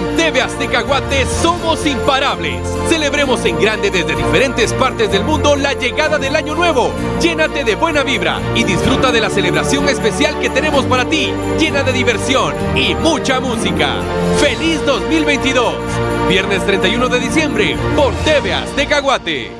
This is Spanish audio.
En TV Azteca Guate somos imparables. Celebremos en grande desde diferentes partes del mundo la llegada del año nuevo. Llénate de buena vibra y disfruta de la celebración especial que tenemos para ti, llena de diversión y mucha música. ¡Feliz 2022! Viernes 31 de diciembre por TV Azteca Guate.